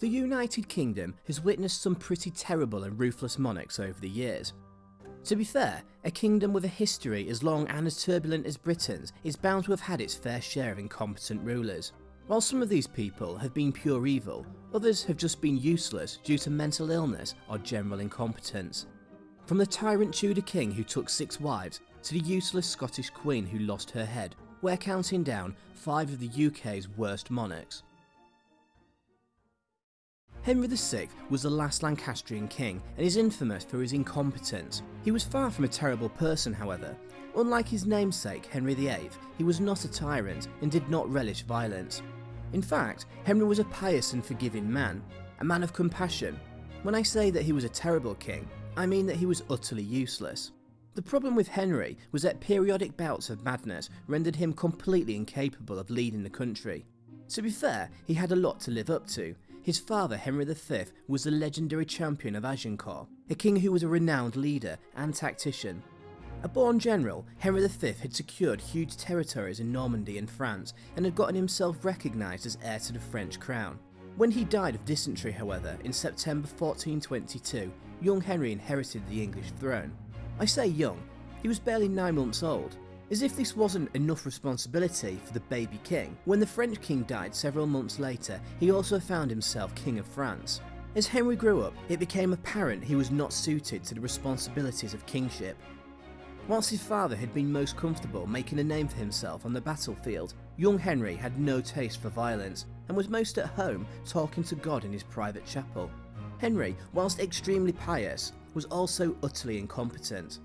The United Kingdom has witnessed some pretty terrible and ruthless monarchs over the years. To be fair, a kingdom with a history as long and as turbulent as Britain's is bound to have had its fair share of incompetent rulers. While some of these people have been pure evil, others have just been useless due to mental illness or general incompetence. From the tyrant Tudor king who took six wives to the useless Scottish queen who lost her head, we're counting down five of the UK's worst monarchs. Henry VI was the last Lancastrian king and is infamous for his incompetence. He was far from a terrible person however. Unlike his namesake Henry VIII, he was not a tyrant and did not relish violence. In fact, Henry was a pious and forgiving man, a man of compassion. When I say that he was a terrible king, I mean that he was utterly useless. The problem with Henry was that periodic bouts of madness rendered him completely incapable of leading the country. To be fair, he had a lot to live up to, his father, Henry V, was the legendary champion of Agincourt, a king who was a renowned leader and tactician. A born general, Henry V had secured huge territories in Normandy and France and had gotten himself recognised as heir to the French crown. When he died of dysentery, however, in September 1422, young Henry inherited the English throne. I say young, he was barely nine months old, as if this wasn't enough responsibility for the baby king, when the French king died several months later, he also found himself king of France. As Henry grew up, it became apparent he was not suited to the responsibilities of kingship. Whilst his father had been most comfortable making a name for himself on the battlefield, young Henry had no taste for violence and was most at home talking to God in his private chapel. Henry, whilst extremely pious, was also utterly incompetent.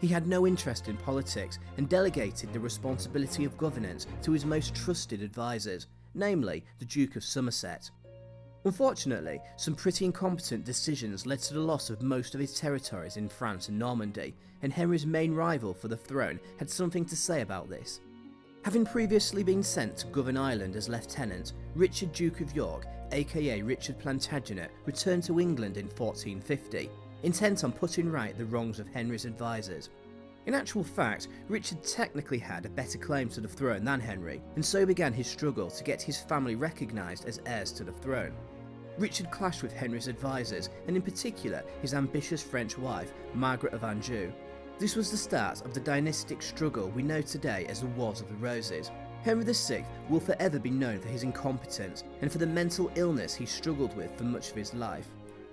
He had no interest in politics and delegated the responsibility of governance to his most trusted advisors, namely the Duke of Somerset. Unfortunately, some pretty incompetent decisions led to the loss of most of his territories in France and Normandy, and Henry's main rival for the throne had something to say about this. Having previously been sent to govern Ireland as lieutenant, Richard Duke of York, aka Richard Plantagenet, returned to England in 1450 intent on putting right the wrongs of Henry's advisors. In actual fact, Richard technically had a better claim to the throne than Henry, and so began his struggle to get his family recognised as heirs to the throne. Richard clashed with Henry's advisors, and in particular his ambitious French wife, Margaret of Anjou. This was the start of the dynastic struggle we know today as the Wars of the Roses. Henry VI will forever be known for his incompetence and for the mental illness he struggled with for much of his life.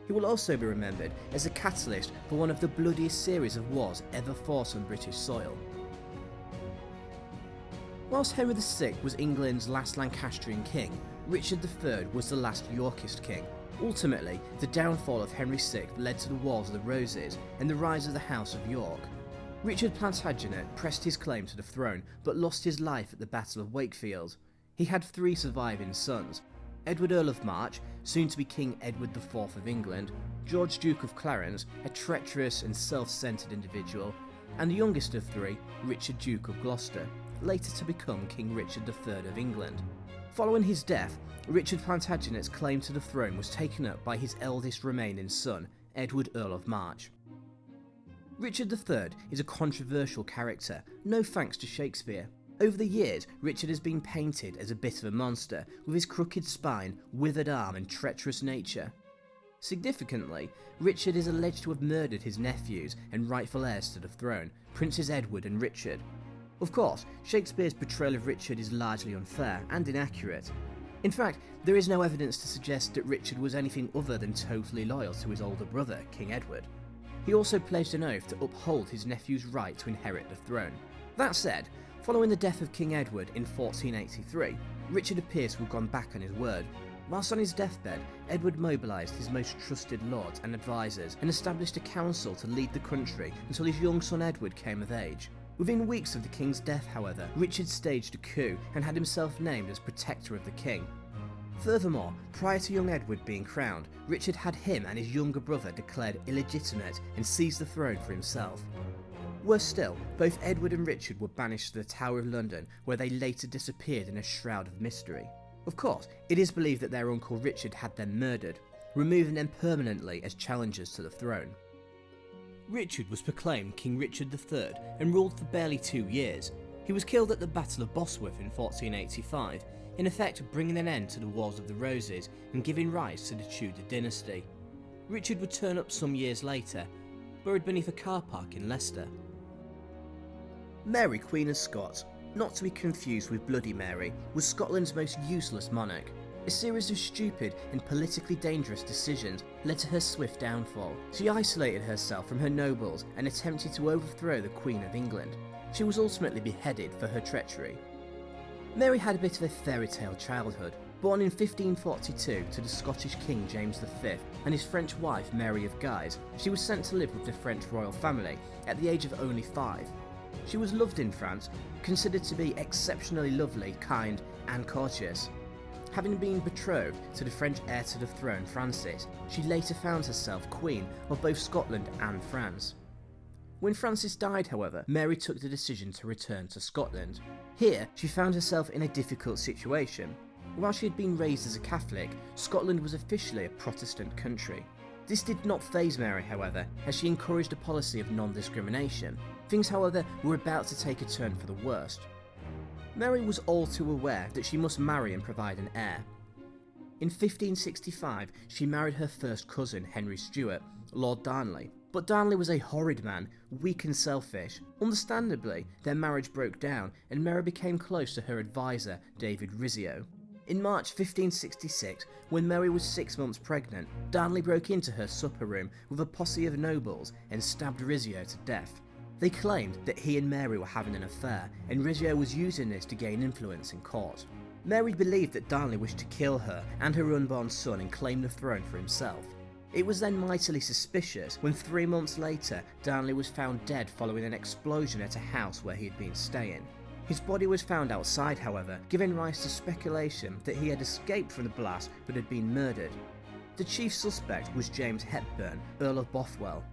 He will also be remembered as a catalyst for one of the bloodiest series of wars ever fought on British soil. Whilst Henry VI was England's last Lancastrian king, Richard III was the last Yorkist king. Ultimately, the downfall of Henry VI led to the Wars of the Roses and the rise of the House of York. Richard Plantagenet pressed his claim to the throne but lost his life at the Battle of Wakefield. He had three surviving sons, Edward Earl of March, soon to be King Edward IV of England, George Duke of Clarence, a treacherous and self-centred individual, and the youngest of three, Richard Duke of Gloucester, later to become King Richard III of England. Following his death, Richard Plantagenet's claim to the throne was taken up by his eldest remaining son, Edward Earl of March. Richard III is a controversial character, no thanks to Shakespeare. Over the years, Richard has been painted as a bit of a monster, with his crooked spine, withered arm and treacherous nature. Significantly, Richard is alleged to have murdered his nephews and rightful heirs to the throne, Princes Edward and Richard. Of course, Shakespeare's portrayal of Richard is largely unfair and inaccurate. In fact, there is no evidence to suggest that Richard was anything other than totally loyal to his older brother, King Edward. He also pledged an oath to uphold his nephew's right to inherit the throne. That said, Following the death of King Edward in 1483, Richard appears to have gone back on his word. Whilst on his deathbed, Edward mobilised his most trusted lords and advisors and established a council to lead the country until his young son Edward came of age. Within weeks of the king's death, however, Richard staged a coup and had himself named as protector of the king. Furthermore, prior to young Edward being crowned, Richard had him and his younger brother declared illegitimate and seized the throne for himself. Worse still, both Edward and Richard were banished to the Tower of London, where they later disappeared in a shroud of mystery. Of course, it is believed that their uncle Richard had them murdered, removing them permanently as challengers to the throne. Richard was proclaimed King Richard III and ruled for barely two years. He was killed at the Battle of Bosworth in 1485, in effect bringing an end to the Wars of the Roses and giving rise to the Tudor dynasty. Richard would turn up some years later, buried beneath a car park in Leicester. Mary, Queen of Scots, not to be confused with Bloody Mary, was Scotland's most useless monarch. A series of stupid and politically dangerous decisions led to her swift downfall. She isolated herself from her nobles and attempted to overthrow the Queen of England. She was ultimately beheaded for her treachery. Mary had a bit of a fairy tale childhood. Born in 1542 to the Scottish King James V and his French wife Mary of Guise, she was sent to live with the French royal family at the age of only five. She was loved in France, considered to be exceptionally lovely, kind, and courteous. Having been betrothed to the French heir to the throne, Francis, she later found herself Queen of both Scotland and France. When Francis died, however, Mary took the decision to return to Scotland. Here, she found herself in a difficult situation. While she had been raised as a Catholic, Scotland was officially a Protestant country. This did not faze Mary, however, as she encouraged a policy of non discrimination. Things, however, were about to take a turn for the worst. Mary was all too aware that she must marry and provide an heir. In 1565, she married her first cousin, Henry Stuart, Lord Darnley. But Darnley was a horrid man, weak and selfish. Understandably, their marriage broke down, and Mary became close to her advisor, David Rizzio. In March 1566, when Mary was six months pregnant, Darnley broke into her supper room with a posse of nobles and stabbed Rizzio to death. They claimed that he and Mary were having an affair, and Rizzio was using this to gain influence in court. Mary believed that Darnley wished to kill her and her unborn son and claim the throne for himself. It was then mightily suspicious when three months later Darnley was found dead following an explosion at a house where he had been staying. His body was found outside, however, giving rise to speculation that he had escaped from the blast but had been murdered. The chief suspect was James Hepburn, Earl of Bothwell,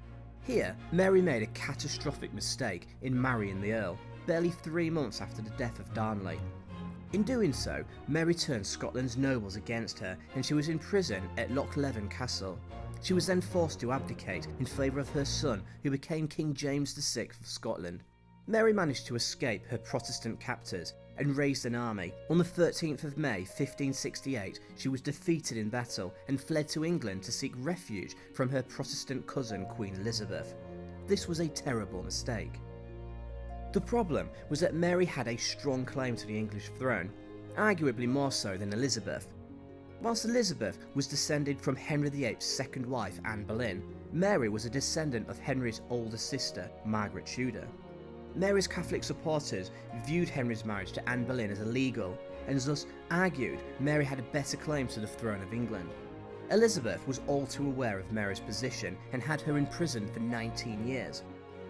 here, Mary made a catastrophic mistake in marrying the Earl, barely three months after the death of Darnley. In doing so, Mary turned Scotland's nobles against her and she was imprisoned at Lochleven Castle. She was then forced to abdicate in favour of her son, who became King James VI of Scotland. Mary managed to escape her Protestant captors and raised an army. On the 13th of May 1568, she was defeated in battle and fled to England to seek refuge from her Protestant cousin Queen Elizabeth. This was a terrible mistake. The problem was that Mary had a strong claim to the English throne, arguably more so than Elizabeth. Whilst Elizabeth was descended from Henry VIII's second wife, Anne Boleyn, Mary was a descendant of Henry's older sister, Margaret Tudor. Mary's Catholic supporters viewed Henry's marriage to Anne Boleyn as illegal, and thus argued Mary had a better claim to the throne of England. Elizabeth was all too aware of Mary's position and had her imprisoned for 19 years.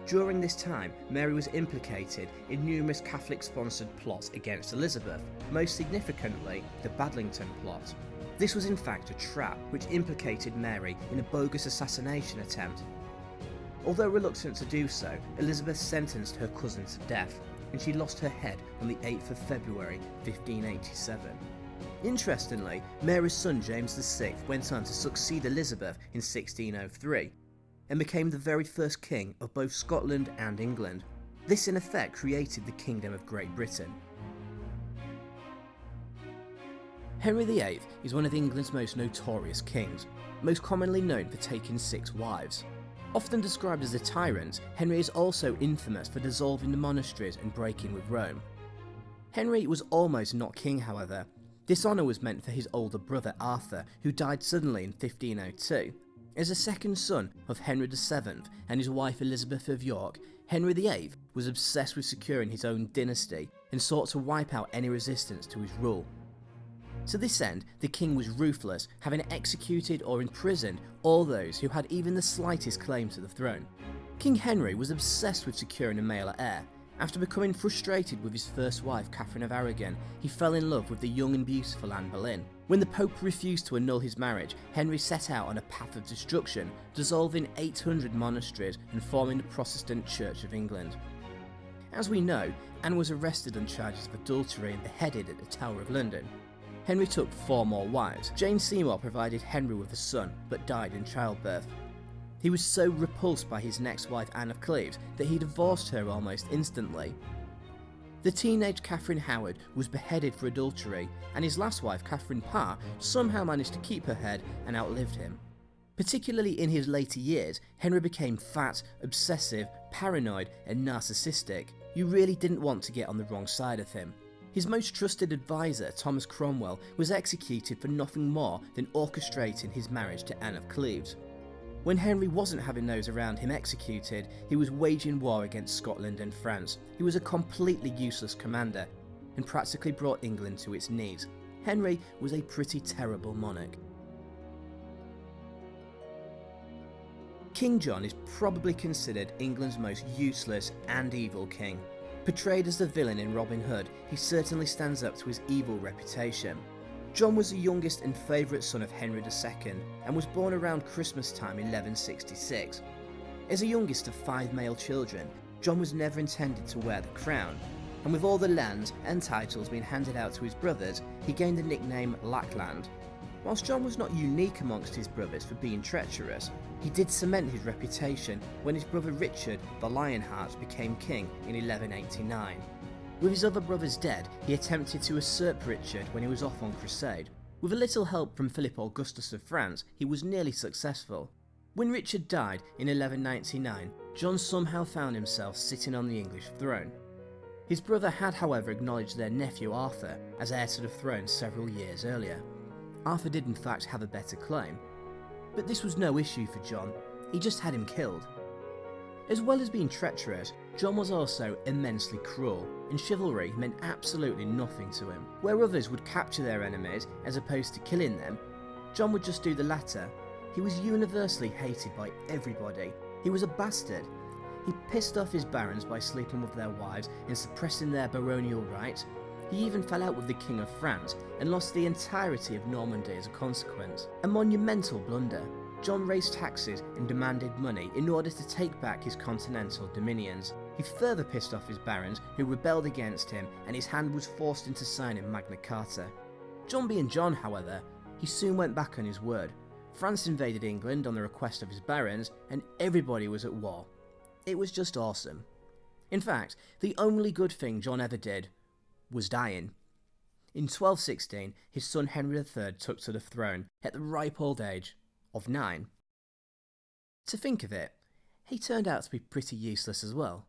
During this time, Mary was implicated in numerous Catholic sponsored plots against Elizabeth, most significantly the Babington plot. This was in fact a trap which implicated Mary in a bogus assassination attempt Although reluctant to do so, Elizabeth sentenced her cousin to death, and she lost her head on the 8th of February 1587. Interestingly, Mary's son James VI went on to succeed Elizabeth in 1603 and became the very first king of both Scotland and England. This in effect created the Kingdom of Great Britain. Henry VIII is one of England's most notorious kings, most commonly known for taking six wives. Often described as a tyrant, Henry is also infamous for dissolving the monasteries and breaking with Rome. Henry was almost not king, however. This honour was meant for his older brother Arthur, who died suddenly in 1502. As a second son of Henry VII and his wife Elizabeth of York, Henry VIII was obsessed with securing his own dynasty and sought to wipe out any resistance to his rule. To this end, the king was ruthless, having executed or imprisoned all those who had even the slightest claim to the throne. King Henry was obsessed with securing a male heir. After becoming frustrated with his first wife, Catherine of Aragon, he fell in love with the young and beautiful Anne Boleyn. When the Pope refused to annul his marriage, Henry set out on a path of destruction, dissolving 800 monasteries and forming the Protestant Church of England. As we know, Anne was arrested on charges of adultery and beheaded at the Tower of London. Henry took four more wives. Jane Seymour provided Henry with a son, but died in childbirth. He was so repulsed by his next wife Anne of Cleves that he divorced her almost instantly. The teenage Catherine Howard was beheaded for adultery, and his last wife, Catherine Parr, somehow managed to keep her head and outlived him. Particularly in his later years, Henry became fat, obsessive, paranoid, and narcissistic. You really didn't want to get on the wrong side of him. His most trusted advisor, Thomas Cromwell, was executed for nothing more than orchestrating his marriage to Anne of Cleves. When Henry wasn't having those around him executed, he was waging war against Scotland and France. He was a completely useless commander and practically brought England to its knees. Henry was a pretty terrible monarch. King John is probably considered England's most useless and evil king. Portrayed as the villain in Robin Hood, he certainly stands up to his evil reputation. John was the youngest and favourite son of Henry II and was born around Christmas time 1166. As the youngest of five male children, John was never intended to wear the crown, and with all the lands and titles being handed out to his brothers, he gained the nickname Lackland. Whilst John was not unique amongst his brothers for being treacherous, he did cement his reputation when his brother Richard the Lionheart became king in 1189. With his other brothers dead, he attempted to usurp Richard when he was off on crusade. With a little help from Philip Augustus of France, he was nearly successful. When Richard died in 1199, John somehow found himself sitting on the English throne. His brother had however acknowledged their nephew Arthur as heir to the throne several years earlier. Arthur did in fact have a better claim, but this was no issue for John, he just had him killed. As well as being treacherous, John was also immensely cruel, and chivalry meant absolutely nothing to him. Where others would capture their enemies as opposed to killing them, John would just do the latter. He was universally hated by everybody. He was a bastard. He pissed off his barons by sleeping with their wives and suppressing their baronial rights. He even fell out with the King of France and lost the entirety of Normandy as a consequence. A monumental blunder. John raised taxes and demanded money in order to take back his continental dominions. He further pissed off his barons who rebelled against him and his hand was forced into signing Magna Carta. John being John, however, he soon went back on his word. France invaded England on the request of his barons and everybody was at war. It was just awesome. In fact, the only good thing John ever did was dying. In 1216, his son Henry III took to the throne at the ripe old age of nine. To think of it, he turned out to be pretty useless as well.